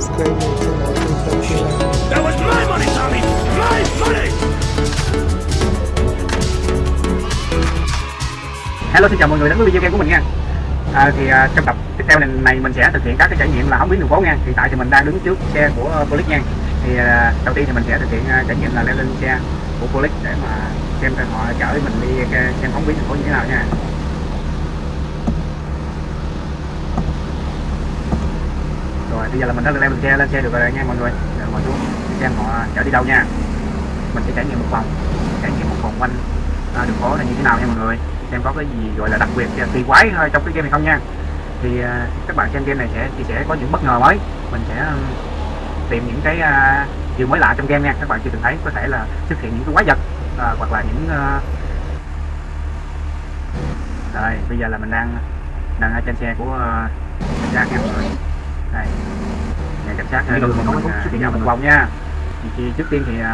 subscribe your to That was my money, Tommy! My money! Hello xin chào mọi người đến với video game của mình nha à, thì à, trong tập tiếp theo này, này mình sẽ thực hiện các cái trải nghiệm là hóng biến đường phố nha hiện tại thì mình đang đứng trước xe của à, uh, Police nha thì à, đầu tiên thì mình sẽ thực hiện à, trải nghiệm là leo lên xe của Police để mà xem họ chở mình đi à, xem hóng biến đường phố như thế nào nha rồi. Bây giờ là mình đã leo lên xe lên xe được rồi nha mọi người. Rồi ngồi xuống xem họ chở đi đâu nha. Mình sẽ trải nghiệm một vòng trải nghiệm một vòng quanh à, đường phố là như thế nào nha mọi người. Xem có cái gì gọi là đặc biệt kỳ quái thôi trong cái game này không nha. Thì à, các bạn xem game này sẽ thì sẽ có những bất ngờ mới. Mình sẽ tìm những cái à, điều mới lạ trong game nha. Các bạn chưa từng thấy có thể là xuất hiện những cái quái vật à, hoặc là những à... rồi bây giờ là mình đang đang ở trên xe của à, uh, cảnh sát nha mọi người đây. Nhà cảnh sát đưa mình mình uh, đi dạo một vòng nha. Thì, thì trước tiên thì uh,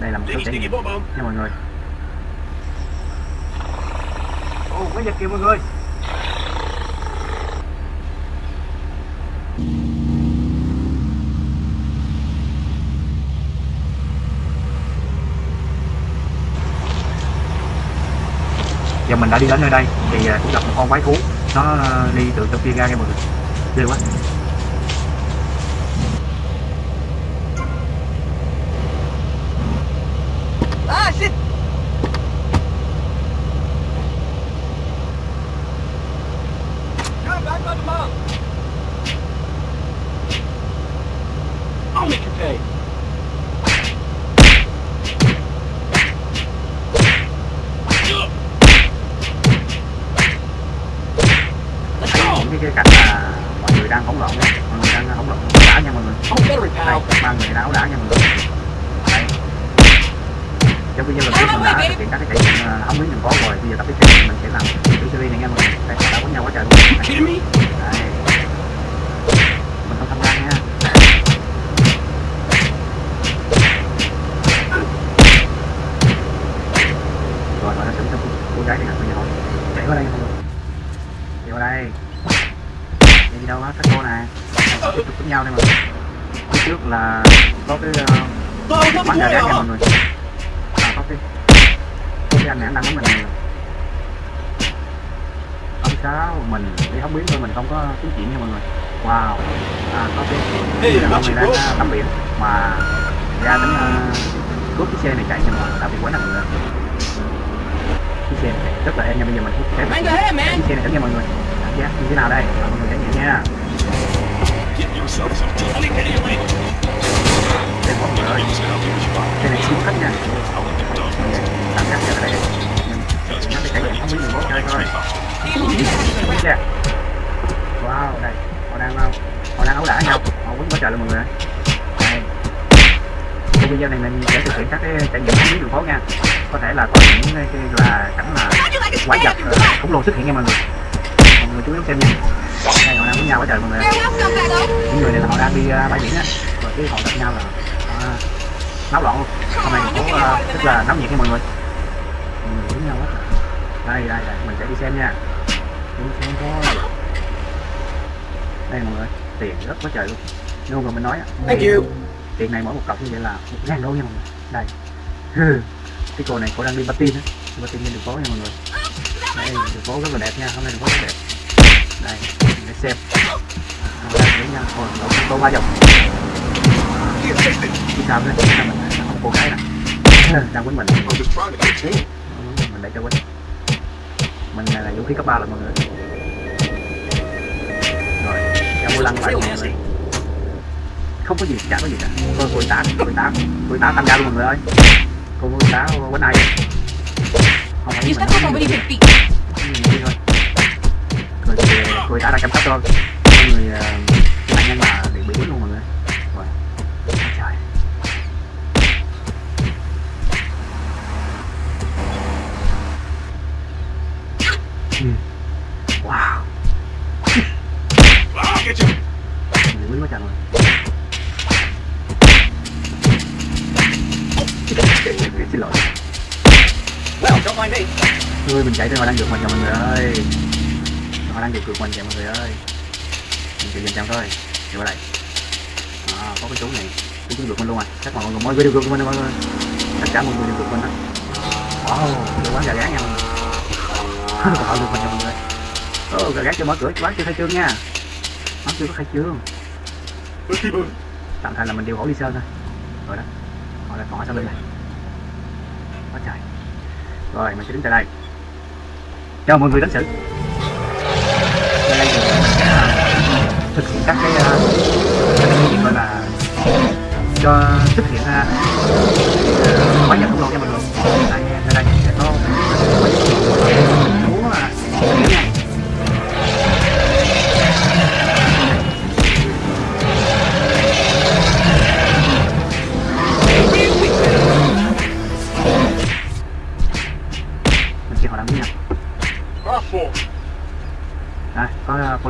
đây là một số trải nghiệm nha mọi người. Ồ quái vật kìa mọi người mình đã đi đến nơi đây thì à, cũng gặp một con quái thú. Nó à, đi từ trong kia ra nha mọi người. Ghê quá. Cái cảnh là mọi người đang hỗn loạn mọi người đang hỗn loạn đã nha mọi người. Đây ba người đã ẩu đả nha mọi người. Đây. Trong video lần trước mình đã thực hiện các cái trải nghiệm ờ, hóng biến đường phố rồi bây giờ tập tiếp theo mình sẽ làm cái series này nha mọi người. Đây đã quấn nhau quá trời luôn. Đây. Kidding me? Đây. mình không tham gia nha rồi họ đã xử cho cô, cô gái này bây giờ họ chạy qua đây nha mọi người chạy qua đây chạy đi đâu á các cô nè Họ tiếp tục với nhau đây mà phía trước là có cái the bắn gà boy rác nha mọi người à, có cái cái anh này anh đang bắn mình không sao mình đi không biết thôi mình không có tiếng chuyện nha mọi người. Wow. À, có cái Hey, ông này đang uh, tắm biển. Mà ra đến uh, cướp cái xe này chạy nhưng mà đã bị quái năng nữa cái xe này rất là em nha bây giờ mình sẽ cái xe này thử nha mọi người. Cảm giác như thế nào đây? Mọi người trải nghiệm nha Get khách nha không? Wow, đây, họ đang ờ, họ đang ấu đả nhau, họ quýnh quá trời luôn mọi người. Đây. Trong video này mình sẽ thực hiện các cái trải nghiệm dưới đường phố nha. Có thể là có những cái, là cảnh là quái vật khủng long xuất hiện nha mọi người. Mọi người chú ý xem nha. Đây họ đang với nhau quá trời mọi người. Những người này là họ đang đi uh, bãi biển á, cái họ gặp nhau là ờ, náo loạn luôn. Hôm nay thành phố ờ, rất là náo nhiệt nha mọi người. Người với nhau quá. Đây đây đây, mình sẽ đi xem nha. Đi xem thôi. Đây mọi người tiền rất quá trời luôn. Luôn rồi mình nói Thank you. tiền này mỗi một cọc như vậy là một ngàn đô nha mọi người. Đây. Cái cô này cô đang đi patin á. Đi patin trên đường phố nha mọi người. Đây đường phố rất là đẹp nha. Hôm nay đường phố rất đẹp. Đây để xem. Hôm nay để nha. Ôi lộn cô ba vòng chứ sao nữa sao mình không cô gái nè đang quýnh mình mình để cho quýnh mình này là vũ khí cấp ba rồi mọi người rồi ra mua lăng lại mọi người không có gì chả có gì cả cô cô tá cô tá cô tá tham gia luôn mọi người ơi cô tá quánh ai không phải You mình step up over these big đi thôi rồi thì cô tá đang chăm sóc cho người Mind me. Ui, mình chạy trên ngoài đang được mình rồi mọi người ơi. Họ đang điều cược mình kìa mọi người ơi. Mình chịu dần chậm thôi. Chịu lại à, có cái chú này. Chú được mình luôn à. Chắc mọi người mọi người của mình mọi người. Tất cả mọi người đều được mình đó. Wow cái quán gà gán nha mọi người. Họ được mình nha mọi người. Ồ, gà gán chưa mở cửa quán chưa khai trương nha. Quán chưa có khai trương. Tạm thời là mình điều gỗ đi sơn thôi. Rồi đó. Họ là còn ở sau lưng này. Quá trời rồi mình sẽ đứng tại đây. Cho mọi người đánh xử đây là thực hiện các cái uh,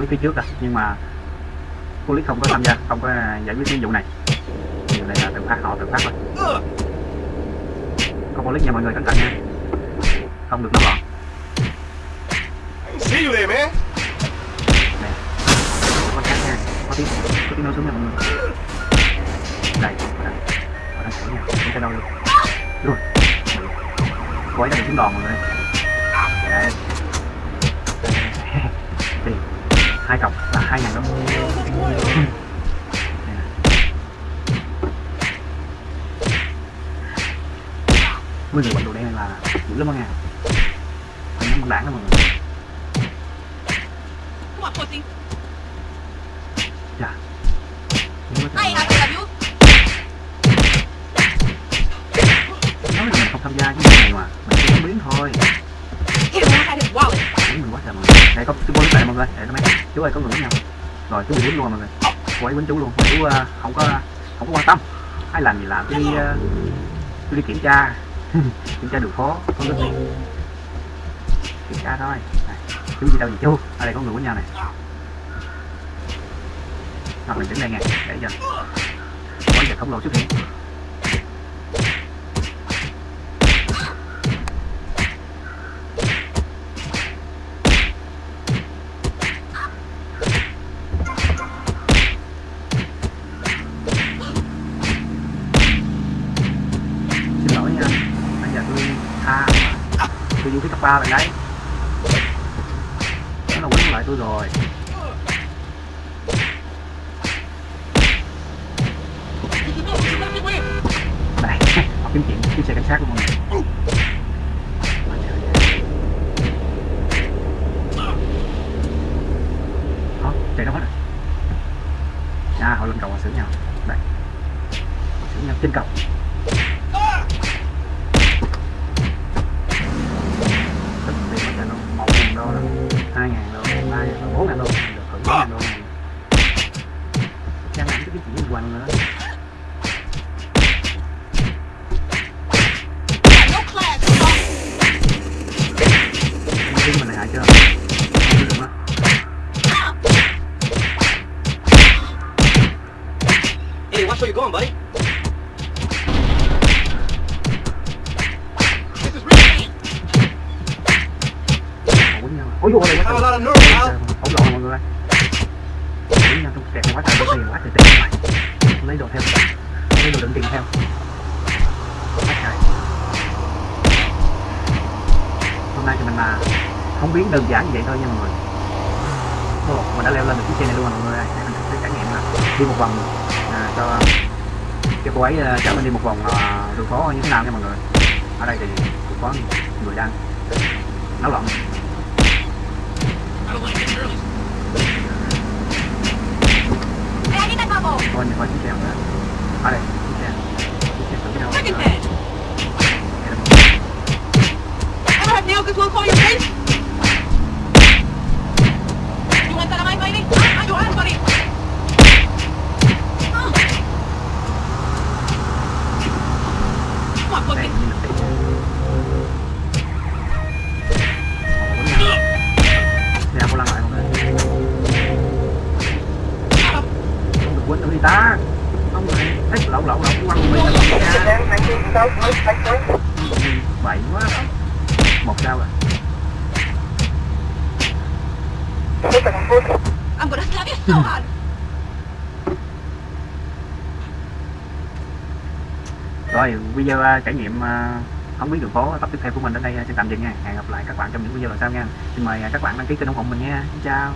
có police phía trước rồi nhưng mà police không có tham gia không có uh, giải quyết cái vụ này. Vụ này là tự phát họ tự phát thôi. Có police nha mọi người cẩn thận nha. Không được nó gọn See you there, man. nè có khác nha. Có tiếng có tiếng nói xuống nha mọi người. Đây họ đang họ đang sửa nha. Không thể đâu luôn rồi. Cô ấy đang trúng đòn mọi người hai cọc là hai ngàn đồng mấy người bận đồ đen này là dữ lắm đó nha Phải nhắm bằng đảng đó mọi người. You. Nói là mình không tham gia cái này mà. Mình chỉ biến thôi đây có chú bốn này mọi người Để nó mấy Chú ơi có người với nhau Rồi chú bị quýnh luôn mọi người. Cô ấy quýnh chú luôn chú ờ, không có không có quan tâm. Ai làm gì làm chú đi ờ, đi kiểm tra. Kiểm tra đường phố Có nước này Kiểm tra thôi. Này. Chú gì đâu vậy chú? Ở đây có người quýnh nhau này. Hoặc mình đứng đây nghe Để cho Có giờ khổng lồ xuất hiện ba lần đấy nó là quấn lại tôi rồi. Đây học kiếm chuyện chiếc xe cảnh sát của mọi người Hey, watch where you're going, buddy. Ôi dồi ôi Have a lot of nerve, pal. ổn lộn mọi người kẹt quá trời có tiền quá trời tiền mày lấy đồ theo. Lấy đồ đựng tiền theo. Quá trời. Hôm nay thì mình là không biến đơn giản như vậy thôi nha mọi người. Ồ, mình đã leo lên được chiếc xe này luôn rồi mọi người ơi. Để mình sẽ trải nghiệm là đi một vòng cho cho cô ấy à, chở mình đi một vòng à, đường phố như thế nào nha mọi người ở đây thì cũng có người đang náo loạn I I thôi mình coi chiếc xe nữa ở đây chiếc xe chiếc xe tưởng cái đâu. Ever have this long for your face? You want that on my lady? Lậu lậu lậu quăng mình ra bậy quá. Một sao rồi I'm gonna stab you so hard. rồi video à, trải nghiệm à, không biết đường phố tập tiếp theo của mình đến đây à, xin tạm dừng nha. Hẹn gặp lại các bạn trong những video lần sau nha. Xin mời các bạn đăng ký kênh ủng hộ mình nha. Xin chào